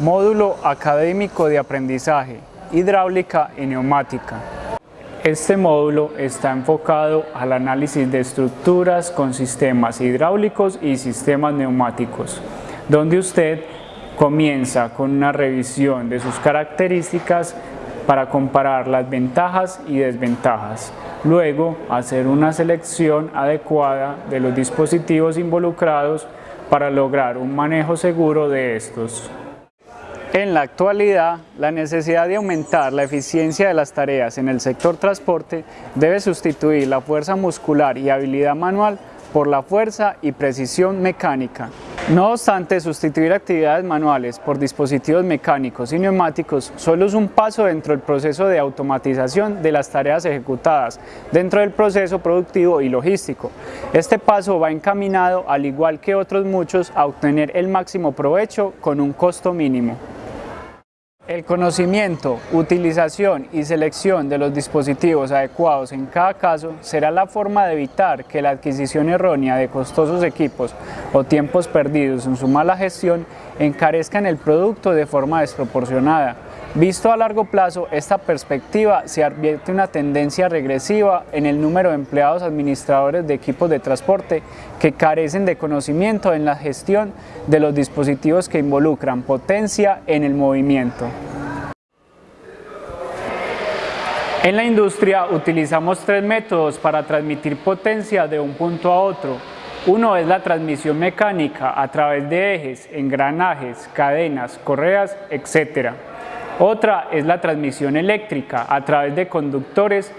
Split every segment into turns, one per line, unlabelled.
Módulo Académico de Aprendizaje, Hidráulica y Neumática. Este módulo está enfocado al análisis de estructuras con sistemas hidráulicos y sistemas neumáticos, donde usted comienza con una revisión de sus características para comparar las ventajas y desventajas. Luego, hacer una selección adecuada de los dispositivos involucrados para lograr un manejo seguro de estos. En la actualidad, la necesidad de aumentar la eficiencia de las tareas en el sector transporte debe sustituir la fuerza muscular y habilidad manual por la fuerza y precisión mecánica. No obstante, sustituir actividades manuales por dispositivos mecánicos y neumáticos solo es un paso dentro del proceso de automatización de las tareas ejecutadas dentro del proceso productivo y logístico. Este paso va encaminado, al igual que otros muchos, a obtener el máximo provecho con un costo mínimo. El conocimiento, utilización y selección de los dispositivos adecuados en cada caso será la forma de evitar que la adquisición errónea de costosos equipos o tiempos perdidos en su mala gestión encarezcan el producto de forma desproporcionada, Visto a largo plazo, esta perspectiva se advierte una tendencia regresiva en el número de empleados administradores de equipos de transporte que carecen de conocimiento en la gestión de los dispositivos que involucran potencia en el movimiento. En la industria utilizamos tres métodos para transmitir potencia de un punto a otro. Uno es la transmisión mecánica a través de ejes, engranajes, cadenas, correas, etc. Otra es la transmisión eléctrica a través de conductores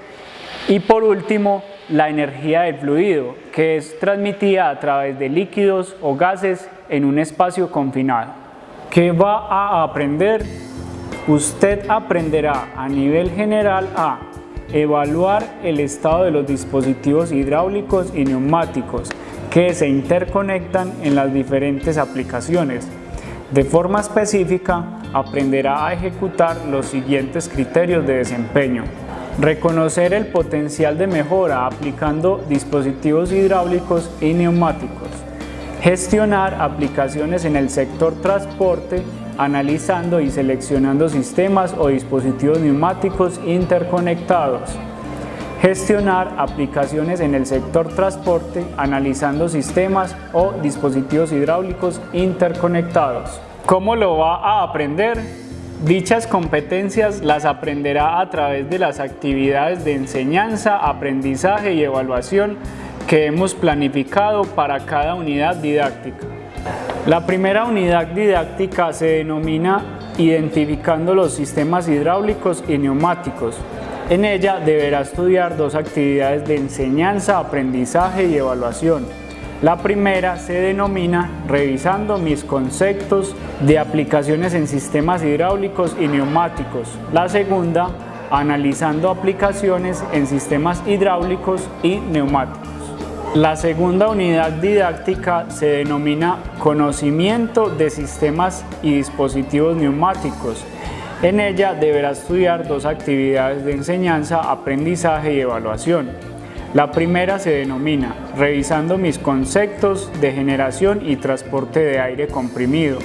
y por último la energía del fluido que es transmitida a través de líquidos o gases en un espacio confinado. ¿Qué va a aprender? Usted aprenderá a nivel general a evaluar el estado de los dispositivos hidráulicos y neumáticos que se interconectan en las diferentes aplicaciones. De forma específica, aprenderá a ejecutar los siguientes criterios de desempeño. Reconocer el potencial de mejora aplicando dispositivos hidráulicos y neumáticos. Gestionar aplicaciones en el sector transporte analizando y seleccionando sistemas o dispositivos neumáticos interconectados. Gestionar aplicaciones en el sector transporte analizando sistemas o dispositivos hidráulicos interconectados. ¿Cómo lo va a aprender? Dichas competencias las aprenderá a través de las actividades de enseñanza, aprendizaje y evaluación que hemos planificado para cada unidad didáctica. La primera unidad didáctica se denomina Identificando los sistemas hidráulicos y neumáticos. En ella deberá estudiar dos actividades de enseñanza, aprendizaje y evaluación. La primera se denomina revisando mis conceptos de aplicaciones en sistemas hidráulicos y neumáticos. La segunda, analizando aplicaciones en sistemas hidráulicos y neumáticos. La segunda unidad didáctica se denomina conocimiento de sistemas y dispositivos neumáticos. En ella deberá estudiar dos actividades de enseñanza, aprendizaje y evaluación. La primera se denomina Revisando mis conceptos de generación y transporte de aire comprimido.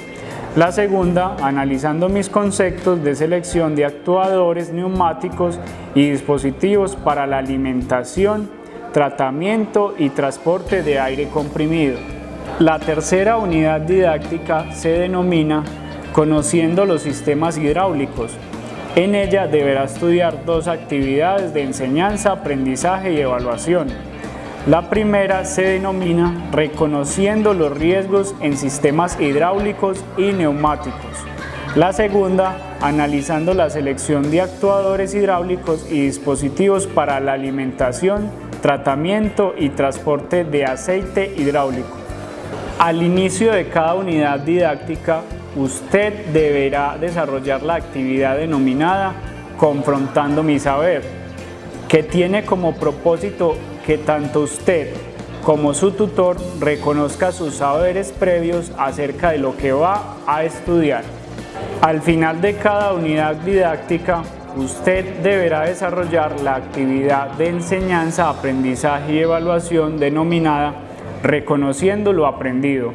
La segunda, analizando mis conceptos de selección de actuadores neumáticos y dispositivos para la alimentación, tratamiento y transporte de aire comprimido. La tercera unidad didáctica se denomina Conociendo los sistemas hidráulicos, en ella deberá estudiar dos actividades de enseñanza, aprendizaje y evaluación. La primera se denomina Reconociendo los riesgos en sistemas hidráulicos y neumáticos. La segunda, analizando la selección de actuadores hidráulicos y dispositivos para la alimentación, tratamiento y transporte de aceite hidráulico. Al inicio de cada unidad didáctica usted deberá desarrollar la actividad denominada Confrontando mi saber, que tiene como propósito que tanto usted como su tutor reconozca sus saberes previos acerca de lo que va a estudiar. Al final de cada unidad didáctica, usted deberá desarrollar la actividad de enseñanza, aprendizaje y evaluación denominada Reconociendo lo aprendido,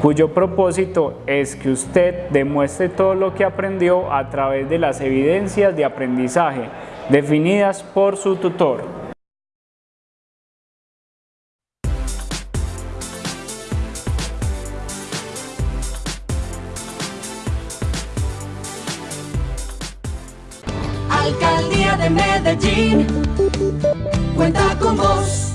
cuyo propósito es que usted demuestre todo lo que aprendió a través de las evidencias de aprendizaje definidas por su tutor.
Alcaldía de Medellín, cuenta con vos.